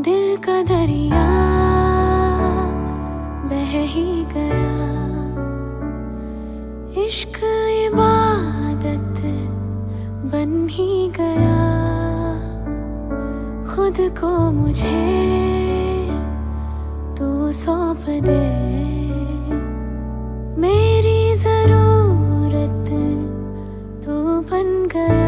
दिल का दरिया बह ही गया। इश्क इबादत बन ही गया। खुद को मुझे तू सौंप दे। मेरी ज़रूरत तू बन गया।